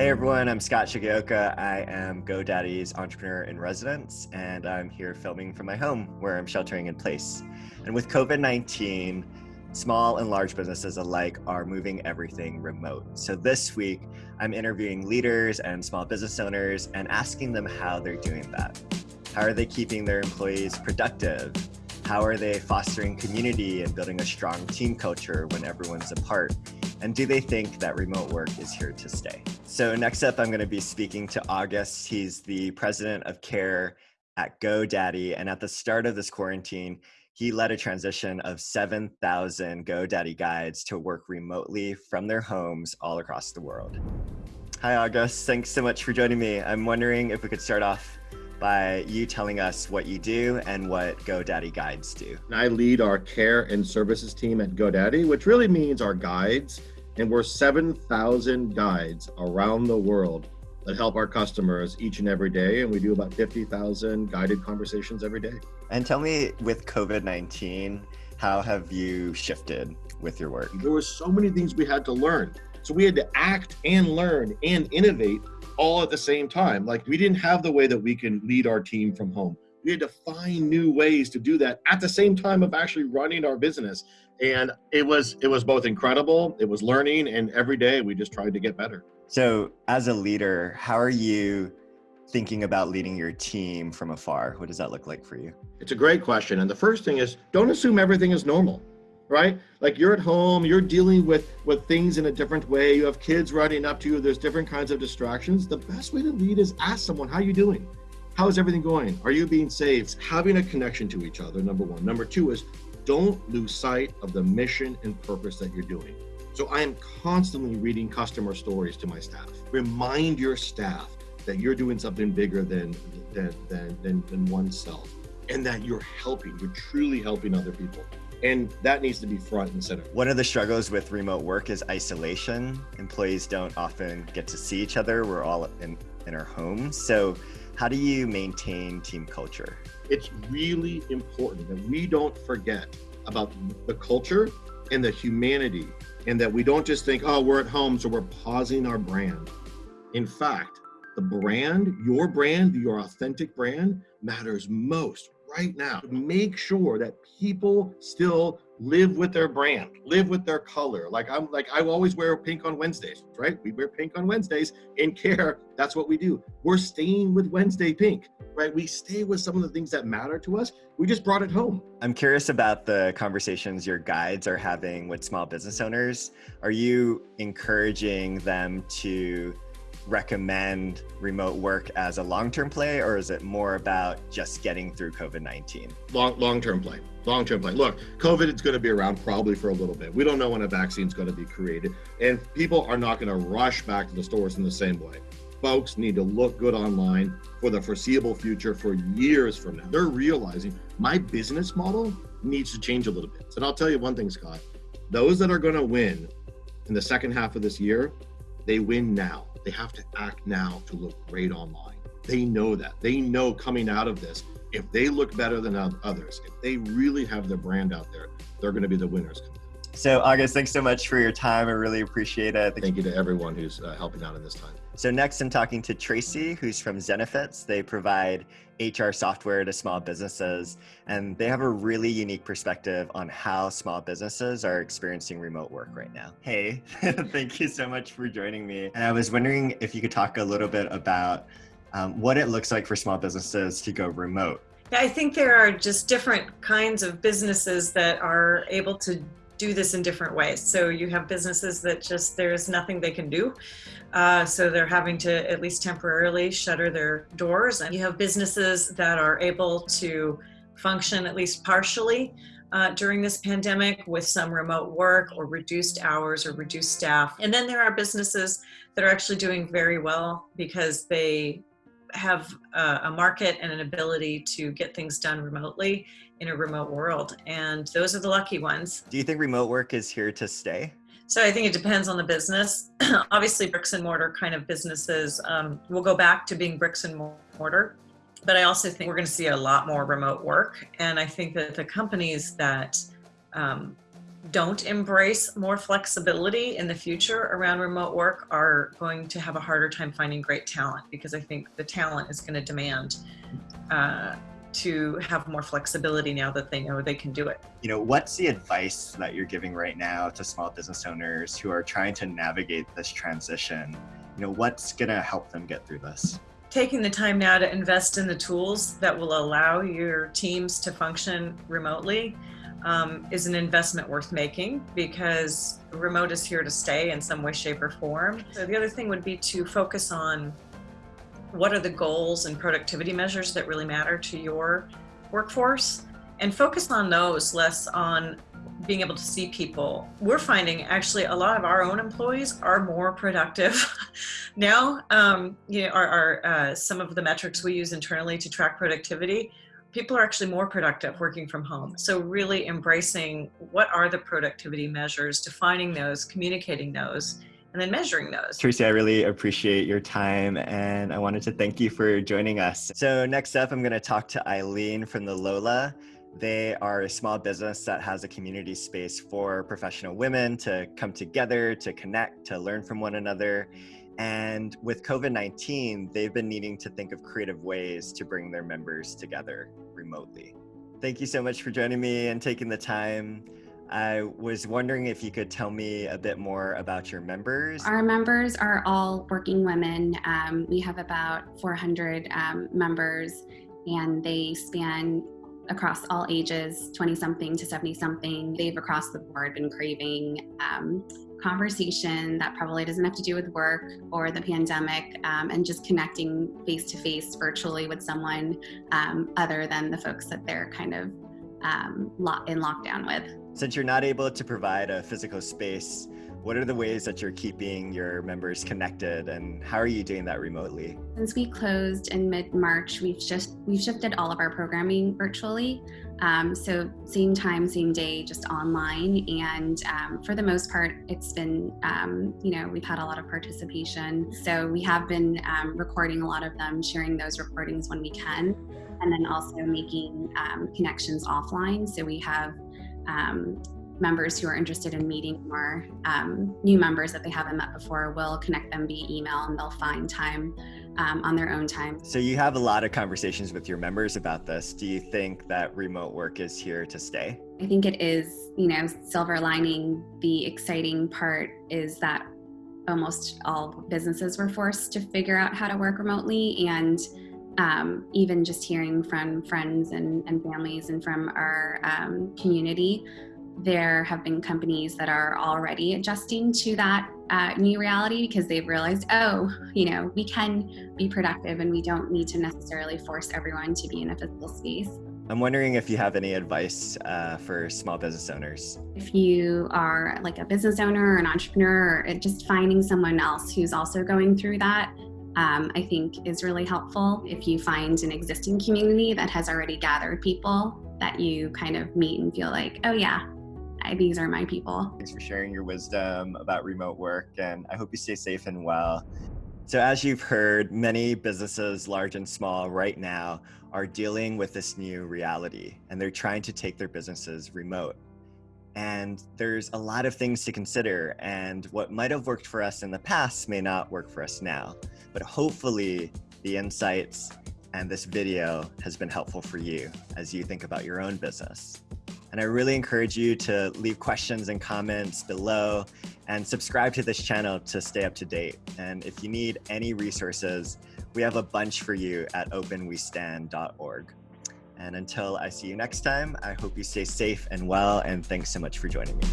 Hey everyone, I'm Scott Shigeoka. I am GoDaddy's entrepreneur in residence, and I'm here filming from my home where I'm sheltering in place. And with COVID 19, small and large businesses alike are moving everything remote. So this week, I'm interviewing leaders and small business owners and asking them how they're doing that. How are they keeping their employees productive? How are they fostering community and building a strong team culture when everyone's apart? And do they think that remote work is here to stay? So next up, I'm going to be speaking to August. He's the president of care at GoDaddy. And at the start of this quarantine, he led a transition of 7,000 GoDaddy guides to work remotely from their homes all across the world. Hi, August. Thanks so much for joining me. I'm wondering if we could start off by you telling us what you do and what GoDaddy guides do. I lead our care and services team at GoDaddy, which really means our guides. And we're 7,000 guides around the world that help our customers each and every day. And we do about 50,000 guided conversations every day. And tell me with COVID 19, how have you shifted with your work? There were so many things we had to learn. So we had to act and learn and innovate all at the same time. Like we didn't have the way that we can lead our team from home. We had to find new ways to do that at the same time of actually running our business. And it was it was both incredible, it was learning, and every day we just tried to get better. So as a leader, how are you thinking about leading your team from afar? What does that look like for you? It's a great question. And the first thing is don't assume everything is normal right? Like you're at home, you're dealing with with things in a different way. You have kids running up to you. There's different kinds of distractions. The best way to lead is ask someone, "How are you doing? How is everything going? Are you being saved? Having a connection to each other. Number one. Number two is don't lose sight of the mission and purpose that you're doing. So I am constantly reading customer stories to my staff. Remind your staff that you're doing something bigger than than than than, than oneself, and that you're helping. You're truly helping other people and that needs to be front and center. One of the struggles with remote work is isolation. Employees don't often get to see each other. We're all in, in our homes. So how do you maintain team culture? It's really important that we don't forget about the culture and the humanity and that we don't just think, oh, we're at home, so we're pausing our brand. In fact, the brand, your brand, your authentic brand matters most right now. Make sure that people still live with their brand, live with their color. Like I'm like I always wear pink on Wednesdays, right? We wear pink on Wednesdays in care. That's what we do. We're staying with Wednesday pink, right? We stay with some of the things that matter to us. We just brought it home. I'm curious about the conversations your guides are having with small business owners. Are you encouraging them to recommend remote work as a long-term play or is it more about just getting through COVID-19? Long, long-term play, long-term play. Look, COVID is going to be around probably for a little bit. We don't know when a vaccine is going to be created and people are not going to rush back to the stores in the same way. Folks need to look good online for the foreseeable future for years from now. They're realizing my business model needs to change a little bit. And I'll tell you one thing, Scott, those that are going to win in the second half of this year, they win now they have to act now to look great online. They know that. They know coming out of this, if they look better than others, if they really have their brand out there, they're going to be the winners. So, August, thanks so much for your time. I really appreciate it. Thank you to everyone who's uh, helping out in this time. So, next, I'm talking to Tracy, who's from Zenefits. They provide HR software to small businesses, and they have a really unique perspective on how small businesses are experiencing remote work right now. Hey, thank you so much for joining me. And I was wondering if you could talk a little bit about um, what it looks like for small businesses to go remote. I think there are just different kinds of businesses that are able to do this in different ways. So you have businesses that just there's nothing they can do. Uh, so they're having to at least temporarily shutter their doors. And you have businesses that are able to function at least partially uh, during this pandemic with some remote work or reduced hours or reduced staff. And then there are businesses that are actually doing very well because they have a, a market and an ability to get things done remotely in a remote world. And those are the lucky ones. Do you think remote work is here to stay? So I think it depends on the business. Obviously, bricks and mortar kind of businesses um, will go back to being bricks and mortar. But I also think we're going to see a lot more remote work. And I think that the companies that um, don't embrace more flexibility in the future around remote work are going to have a harder time finding great talent because I think the talent is going to demand uh, to have more flexibility now that they know they can do it. You know, what's the advice that you're giving right now to small business owners who are trying to navigate this transition? You know, what's going to help them get through this? Taking the time now to invest in the tools that will allow your teams to function remotely um, is an investment worth making because remote is here to stay in some way, shape, or form. So the other thing would be to focus on what are the goals and productivity measures that really matter to your workforce and focus on those less on being able to see people. We're finding actually a lot of our own employees are more productive now. Um, you know, our, our uh, some of the metrics we use internally to track productivity people are actually more productive working from home. So really embracing what are the productivity measures, defining those, communicating those, and then measuring those. Tracy, I really appreciate your time and I wanted to thank you for joining us. So next up, I'm gonna talk to Eileen from the Lola. They are a small business that has a community space for professional women to come together, to connect, to learn from one another. And with COVID 19, they've been needing to think of creative ways to bring their members together remotely. Thank you so much for joining me and taking the time. I was wondering if you could tell me a bit more about your members. Our members are all working women. Um, we have about 400 um, members, and they span across all ages 20 something to 70 something. They've across the board been craving um, conversation that probably doesn't have to do with work or the pandemic um, and just connecting face to face virtually with someone um, other than the folks that they're kind of um, in lockdown with. Since you're not able to provide a physical space, what are the ways that you're keeping your members connected and how are you doing that remotely? Since we closed in mid-March, we've just we've shifted all of our programming virtually. Um, so same time, same day, just online. And um, for the most part, it's been, um, you know, we've had a lot of participation. So we have been um, recording a lot of them, sharing those recordings when we can, and then also making um, connections offline. So we have um, members who are interested in meeting more um, new members that they haven't met before will connect them via email and they'll find time um, on their own time. So you have a lot of conversations with your members about this. Do you think that remote work is here to stay? I think it is, you know, silver lining. The exciting part is that almost all businesses were forced to figure out how to work remotely and um, even just hearing from friends and, and families and from our um, community there have been companies that are already adjusting to that uh, new reality because they've realized, oh, you know, we can be productive and we don't need to necessarily force everyone to be in a physical space. I'm wondering if you have any advice uh, for small business owners. If you are like a business owner or an entrepreneur, or just finding someone else who's also going through that, um, I think is really helpful. If you find an existing community that has already gathered people that you kind of meet and feel like, oh yeah, these are my people. Thanks for sharing your wisdom about remote work, and I hope you stay safe and well. So, as you've heard, many businesses, large and small, right now are dealing with this new reality and they're trying to take their businesses remote. And there's a lot of things to consider, and what might have worked for us in the past may not work for us now. But hopefully, the insights and this video has been helpful for you as you think about your own business. And I really encourage you to leave questions and comments below and subscribe to this channel to stay up to date. And if you need any resources, we have a bunch for you at openwestand.org. And until I see you next time, I hope you stay safe and well, and thanks so much for joining me.